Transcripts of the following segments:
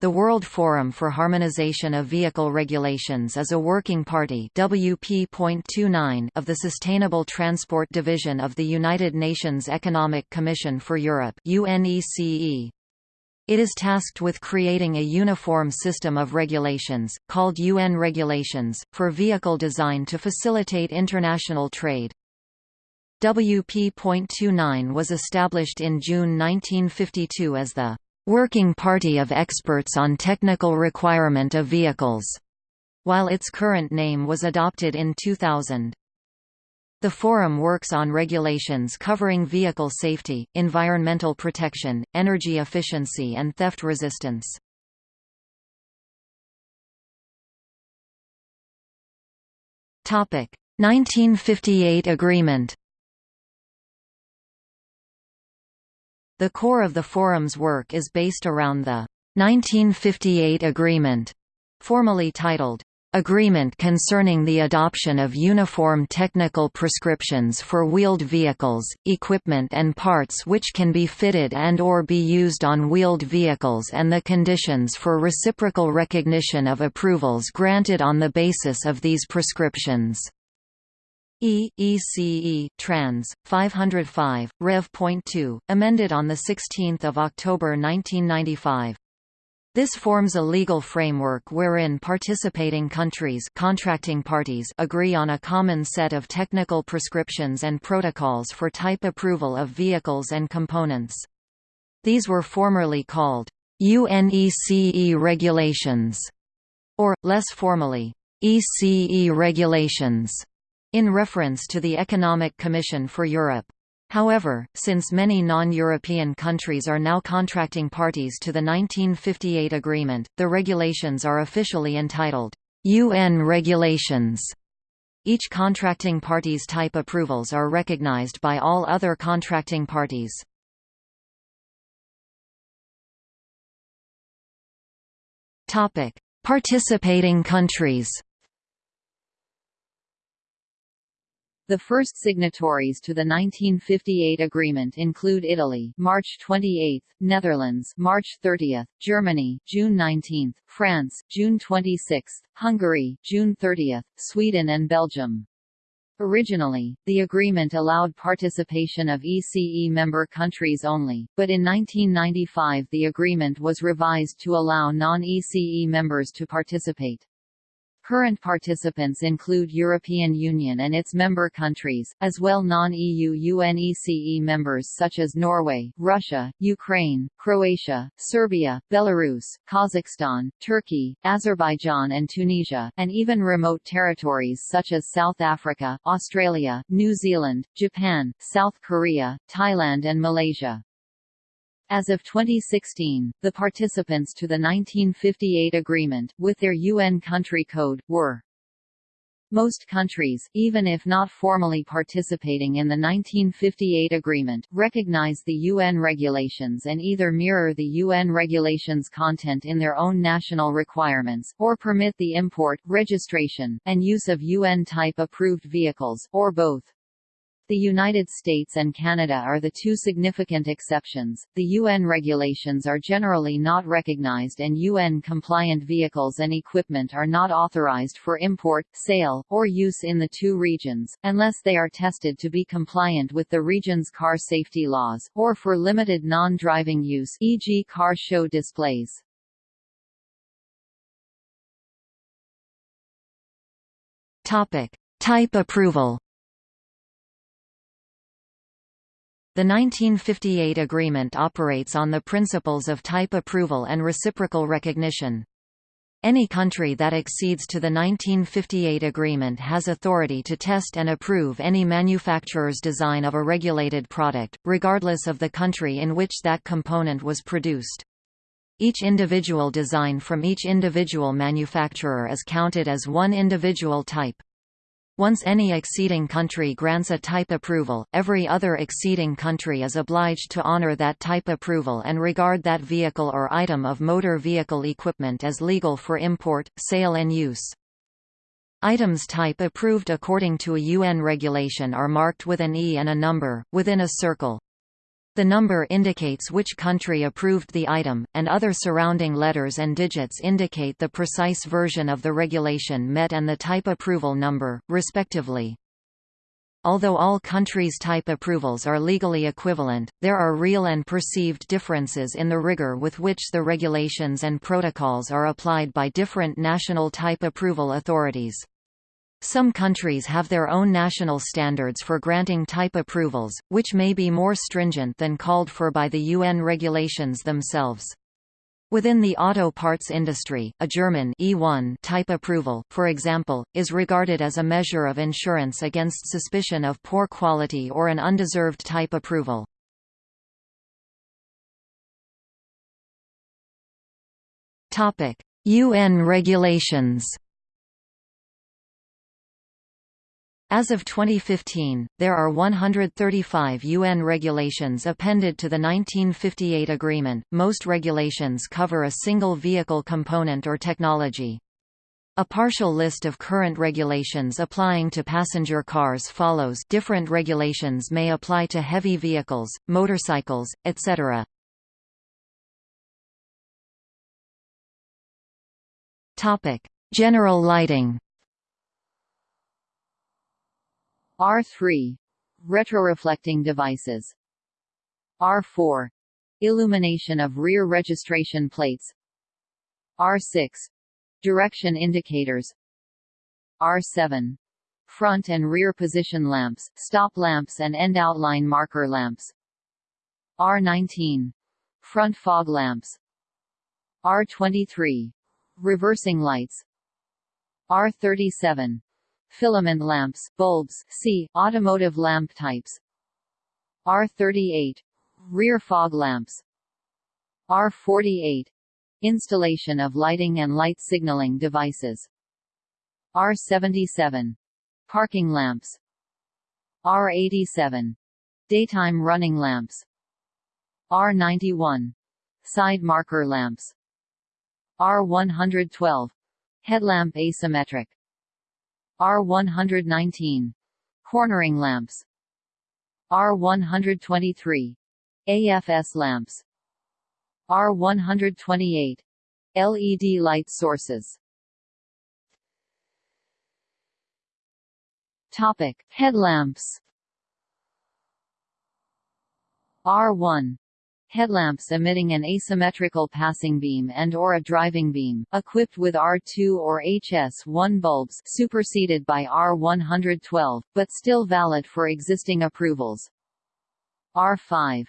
The World Forum for Harmonization of Vehicle Regulations is a working party WP.29 of the Sustainable Transport Division of the United Nations Economic Commission for Europe UNECE. It is tasked with creating a uniform system of regulations, called UN regulations, for vehicle design to facilitate international trade. WP.29 was established in June 1952 as the Working Party of Experts on Technical Requirement of Vehicles, while its current name was adopted in 2000. The Forum works on regulations covering vehicle safety, environmental protection, energy efficiency and theft resistance. Topic: 1958 Agreement The core of the Forum's work is based around the 1958 Agreement, formally titled, Agreement concerning the adoption of uniform technical prescriptions for wheeled vehicles, equipment and parts which can be fitted and or be used on wheeled vehicles and the conditions for reciprocal recognition of approvals granted on the basis of these prescriptions. E ECE Trans 505 Rev.2 amended on the 16th of October 1995 this forms a legal framework wherein participating countries contracting parties agree on a common set of technical prescriptions and protocols for type approval of vehicles and components. These were formerly called UNECE regulations, or, less formally, ECE regulations in reference to the Economic Commission for Europe. However, since many non-European countries are now contracting parties to the 1958 agreement, the regulations are officially entitled, UN Regulations. Each contracting party's type approvals are recognized by all other contracting parties. Participating countries The first signatories to the 1958 agreement include Italy, March 28, Netherlands, March 30, Germany, June 19, France, June 26, Hungary, June 30, Sweden and Belgium. Originally, the agreement allowed participation of ECE member countries only, but in 1995 the agreement was revised to allow non-ECE members to participate. Current participants include European Union and its member countries, as well non-EU UNECE members such as Norway, Russia, Ukraine, Croatia, Serbia, Belarus, Kazakhstan, Turkey, Azerbaijan and Tunisia, and even remote territories such as South Africa, Australia, New Zealand, Japan, South Korea, Thailand and Malaysia. As of 2016, the participants to the 1958 agreement, with their UN country code, were most countries, even if not formally participating in the 1958 agreement, recognize the UN regulations and either mirror the UN regulations content in their own national requirements, or permit the import, registration, and use of UN-type approved vehicles, or both. The United States and Canada are the two significant exceptions. The UN regulations are generally not recognized and UN-compliant vehicles and equipment are not authorized for import, sale, or use in the two regions, unless they are tested to be compliant with the region's car safety laws, or for limited non-driving use e.g. car show displays. Topic. Type approval The 1958 agreement operates on the principles of type approval and reciprocal recognition. Any country that accedes to the 1958 agreement has authority to test and approve any manufacturer's design of a regulated product, regardless of the country in which that component was produced. Each individual design from each individual manufacturer is counted as one individual type. Once any acceding country grants a type approval, every other acceding country is obliged to honor that type approval and regard that vehicle or item of motor vehicle equipment as legal for import, sale and use. Items type approved according to a UN regulation are marked with an E and a number, within a circle. The number indicates which country approved the item, and other surrounding letters and digits indicate the precise version of the regulation met and the type approval number, respectively. Although all countries' type approvals are legally equivalent, there are real and perceived differences in the rigor with which the regulations and protocols are applied by different national type approval authorities. Some countries have their own national standards for granting type approvals, which may be more stringent than called for by the UN regulations themselves. Within the auto parts industry, a German E1 type approval, for example, is regarded as a measure of insurance against suspicion of poor quality or an undeserved type approval. UN regulations As of 2015, there are 135 UN regulations appended to the 1958 agreement. Most regulations cover a single vehicle component or technology. A partial list of current regulations applying to passenger cars follows different regulations may apply to heavy vehicles, motorcycles, etc. General lighting R3 retroreflecting devices. R4 illumination of rear registration plates. R6 direction indicators. R7 front and rear position lamps, stop lamps and end outline marker lamps. R19 front fog lamps. R23 reversing lights. R37 filament lamps, bulbs see, automotive lamp types. R38 rear fog lamps. R48 installation of lighting and light signaling devices. R77 parking lamps. R87 daytime running lamps. R91 side marker lamps. R112 headlamp asymmetric R119 cornering lamps. R123 AFS lamps. R128 LED light sources. Topic Headlamps. R1 headlamps emitting an asymmetrical passing beam and or a driving beam, equipped with R2 or HS1 bulbs superseded by R112, but still valid for existing approvals. R5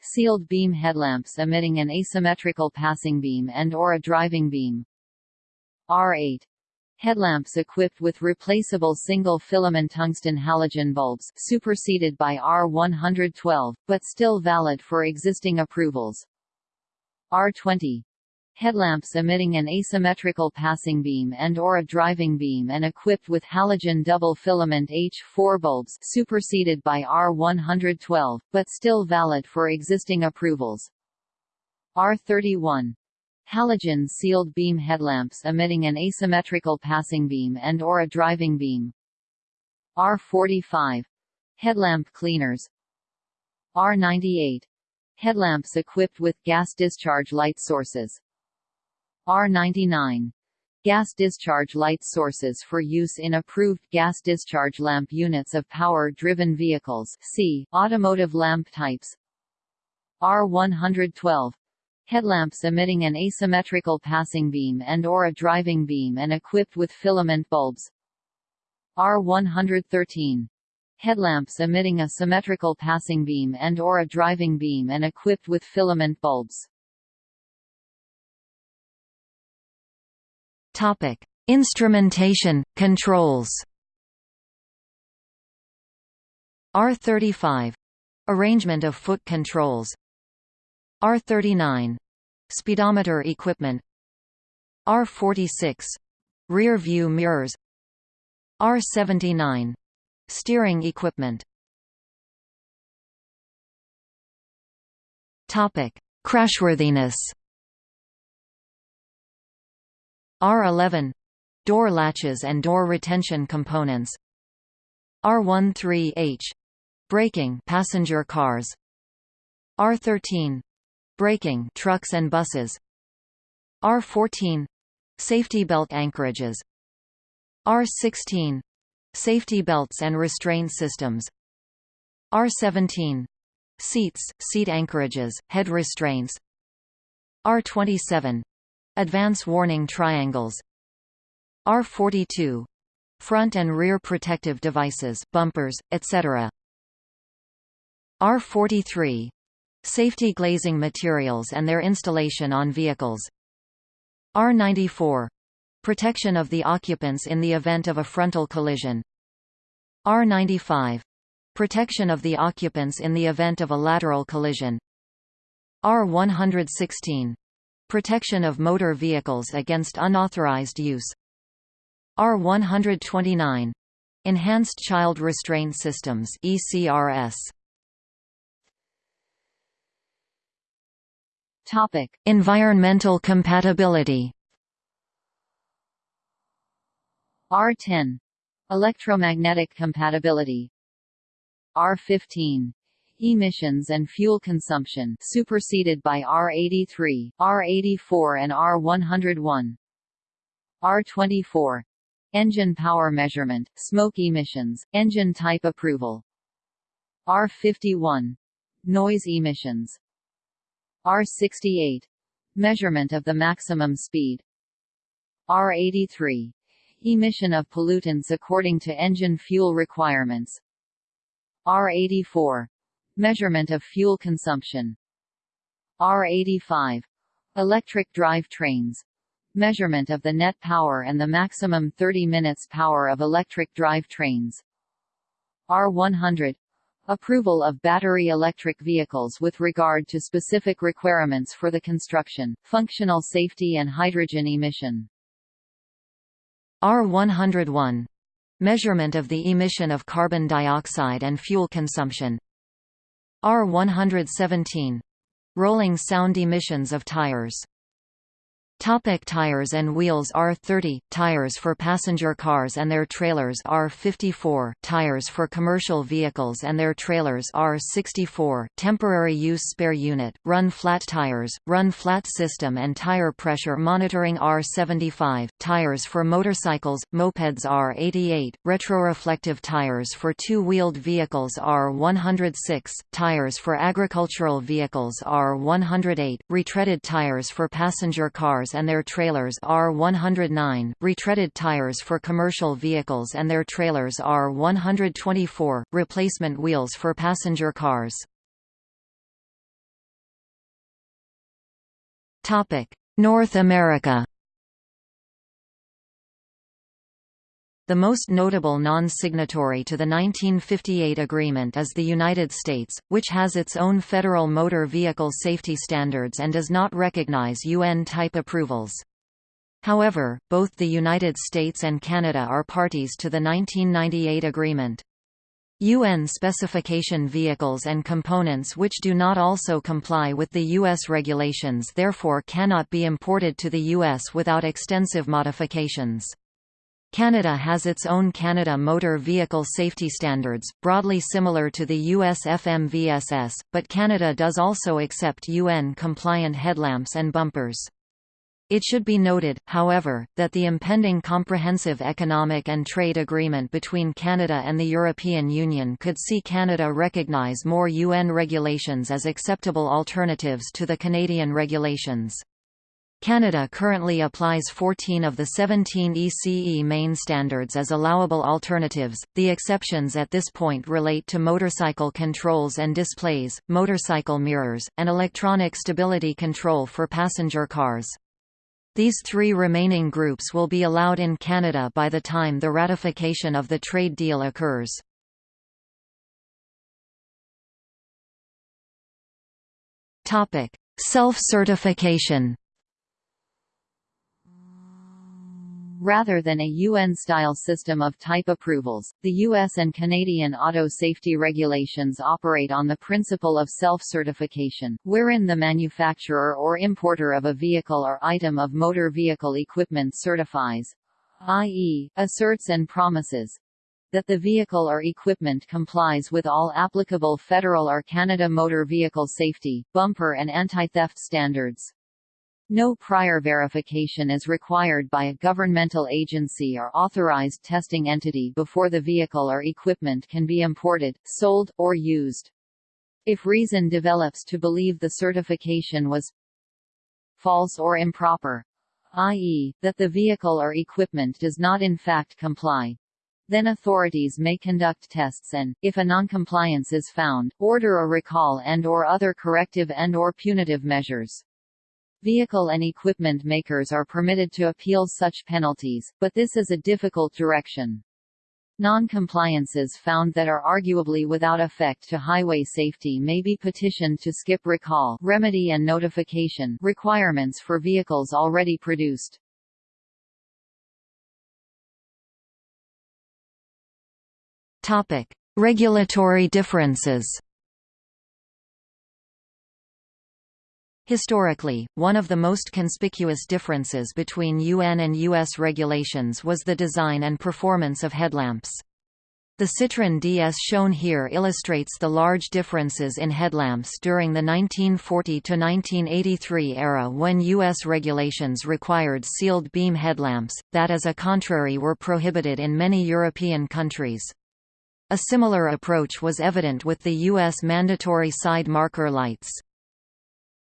sealed beam headlamps emitting an asymmetrical passing beam and or a driving beam. R8 Headlamps equipped with replaceable single-filament tungsten halogen bulbs superseded by R112, but still valid for existing approvals. R20 headlamps emitting an asymmetrical passing beam and or a driving beam and equipped with halogen double filament H4 bulbs superseded by R112, but still valid for existing approvals. R31 halogen sealed beam headlamps emitting an asymmetrical passing beam and or a driving beam. R45 headlamp cleaners. R98 headlamps equipped with gas discharge light sources. R99 gas discharge light sources for use in approved gas discharge lamp units of power-driven vehicles see, automotive lamp types. R112 headlamps emitting an asymmetrical passing beam and or a driving beam and equipped with filament bulbs. R113 headlamps emitting a symmetrical passing beam and or a driving beam and equipped with filament bulbs. Topic: Instrumentation, controls. R35 arrangement of foot controls. R39 speedometer equipment. R46 rear view mirrors. R79 steering equipment. Crashworthiness. R11 door latches and door retention components. R13H braking passenger cars. R13 braking trucks and buses. R14 safety belt anchorages. R16 safety belts and restraint systems. R17 seats seat anchorages head restraints. R27 advance warning triangles. R42 front and rear protective devices bumpers etc R43 safety glazing materials and their installation on vehicles. R94 protection of the occupants in the event of a frontal collision. R95 protection of the occupants in the event of a lateral collision. R116 protection of motor vehicles against unauthorized use. R129 Enhanced Child Restraint Systems ECRS Topic. Environmental compatibility. R10 Electromagnetic compatibility. R15 Emissions and fuel consumption superseded by R83, R84 and R101 R24 Engine power measurement, smoke emissions, engine type approval. R51 Noise emissions R68 Measurement of the maximum speed. R83 Emission of pollutants according to engine fuel requirements. R84 Measurement of fuel consumption. R85 Electric drive trains Measurement of the net power and the maximum 30 minutes power of electric drive trains. R100 Approval of battery electric vehicles with regard to specific requirements for the construction, functional safety and hydrogen emission. R101 Measurement of the emission of carbon dioxide and fuel consumption. R117 Rolling sound emissions of tires Topic tires and wheels R30 tires for passenger cars and their trailers R54 tires for commercial vehicles and their trailers R64 temporary use spare unit run flat tires run flat system and tire pressure monitoring R75 tires for motorcycles mopeds R88 retroreflective tires for two-wheeled vehicles R106 tires for agricultural vehicles R108 retreaded tires for passenger cars and their trailers R109, retreaded tires for commercial vehicles and their trailers R124, replacement wheels for passenger cars. North America The most notable non-signatory to the 1958 agreement is the United States, which has its own federal motor vehicle safety standards and does not recognize UN-type approvals. However, both the United States and Canada are parties to the 1998 agreement. UN specification vehicles and components which do not also comply with the U.S. regulations therefore cannot be imported to the U.S. without extensive modifications. Canada has its own Canada Motor Vehicle Safety Standards, broadly similar to the US FMVSS, but Canada does also accept UN-compliant headlamps and bumpers. It should be noted, however, that the impending Comprehensive Economic and Trade Agreement between Canada and the European Union could see Canada recognize more UN regulations as acceptable alternatives to the Canadian regulations. Canada currently applies 14 of the 17 ECE main standards as allowable alternatives. The exceptions at this point relate to motorcycle controls and displays, motorcycle mirrors, and electronic stability control for passenger cars. These three remaining groups will be allowed in Canada by the time the ratification of the trade deal occurs. Self-certification Rather than a UN-style system of type approvals, the US and Canadian auto safety regulations operate on the principle of self-certification, wherein the manufacturer or importer of a vehicle or item of motor vehicle equipment certifies i.e., asserts and promises that the vehicle or equipment complies with all applicable federal or Canada motor vehicle safety, bumper and anti-theft standards. No prior verification is required by a governmental agency or authorized testing entity before the vehicle or equipment can be imported, sold, or used. If reason develops to believe the certification was false or improper, i.e., that the vehicle or equipment does not in fact comply, then authorities may conduct tests and, if a noncompliance is found, order a recall and or other corrective and or punitive measures. Vehicle and equipment makers are permitted to appeal such penalties, but this is a difficult direction. Non-compliances found that are arguably without effect to highway safety may be petitioned to skip recall remedy and notification requirements for vehicles already produced. Topic: Regulatory differences. Historically, one of the most conspicuous differences between UN and US regulations was the design and performance of headlamps. The Citroën DS shown here illustrates the large differences in headlamps during the 1940–1983 era when U.S. regulations required sealed beam headlamps, that as a contrary were prohibited in many European countries. A similar approach was evident with the U.S. mandatory side marker lights.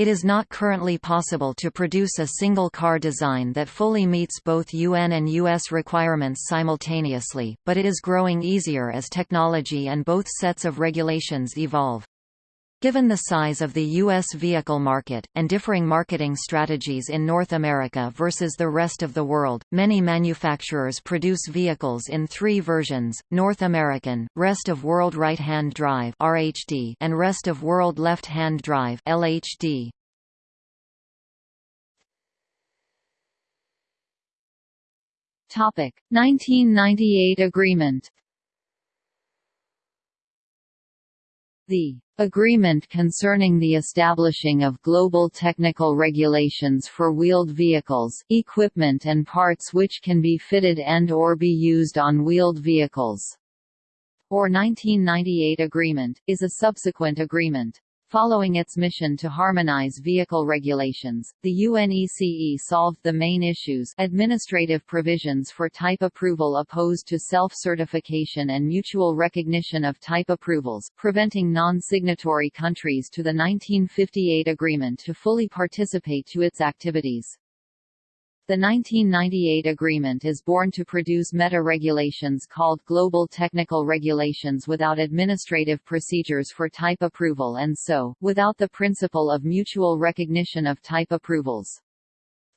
It is not currently possible to produce a single car design that fully meets both UN and US requirements simultaneously, but it is growing easier as technology and both sets of regulations evolve. Given the size of the U.S. vehicle market, and differing marketing strategies in North America versus the rest of the world, many manufacturers produce vehicles in three versions, North American, Rest of World Right-Hand Drive and Rest of World Left-Hand Drive LHD. Topic 1998 agreement The agreement concerning the establishing of global technical regulations for wheeled vehicles, equipment and parts which can be fitted and or be used on wheeled vehicles, or 1998 agreement, is a subsequent agreement. Following its mission to harmonize vehicle regulations, the UNECE solved the main issues administrative provisions for type approval opposed to self-certification and mutual recognition of type approvals, preventing non-signatory countries to the 1958 agreement to fully participate to its activities. The 1998 agreement is born to produce meta-regulations called Global Technical Regulations without administrative procedures for type approval and so, without the principle of mutual recognition of type approvals.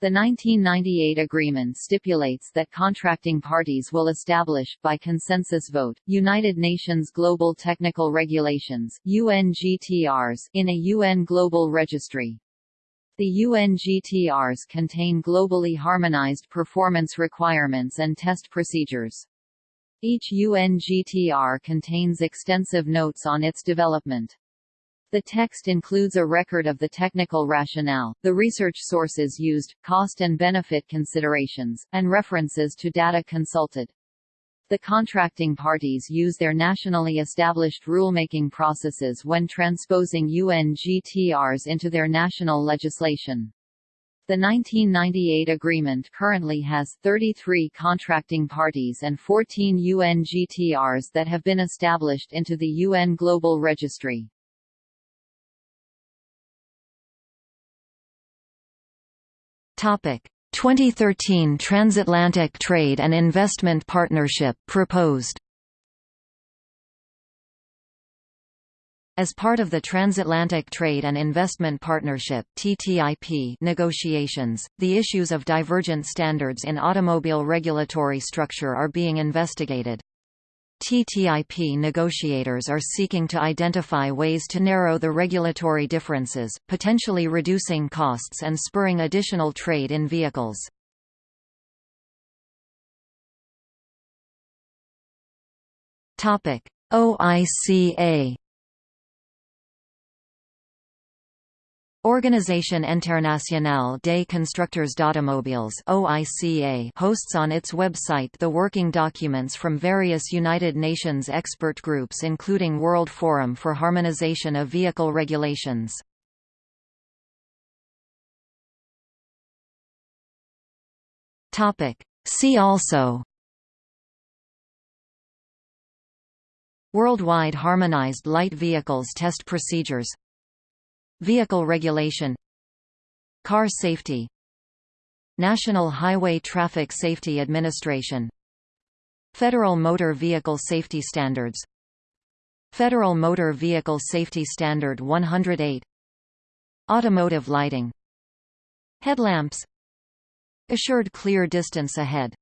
The 1998 agreement stipulates that contracting parties will establish, by consensus vote, United Nations Global Technical Regulations UNGTRs, in a UN Global Registry. The UNGTRs contain globally harmonized performance requirements and test procedures. Each UNGTR contains extensive notes on its development. The text includes a record of the technical rationale, the research sources used, cost and benefit considerations, and references to data consulted. The contracting parties use their nationally established rulemaking processes when transposing UNGTRs into their national legislation. The 1998 agreement currently has 33 contracting parties and 14 UNGTRs that have been established into the UN Global Registry. Topic: 2013 Transatlantic Trade and Investment Partnership proposed. As part of the Transatlantic Trade and Investment Partnership (TTIP) negotiations, the issues of divergent standards in automobile regulatory structure are being investigated. TTIP negotiators are seeking to identify ways to narrow the regulatory differences, potentially reducing costs and spurring additional trade in vehicles. OICA Organisation Internationale des Constructeurs d'Automobiles hosts on its website the working documents from various United Nations expert groups including World Forum for Harmonization of Vehicle Regulations. Topic: See also Worldwide Harmonized Light Vehicles Test Procedures Vehicle regulation. Car safety. National Highway Traffic Safety Administration. Federal Motor Vehicle Safety Standards. Federal Motor Vehicle Safety Standard 108 Automotive lighting. Headlamps. Assured clear distance ahead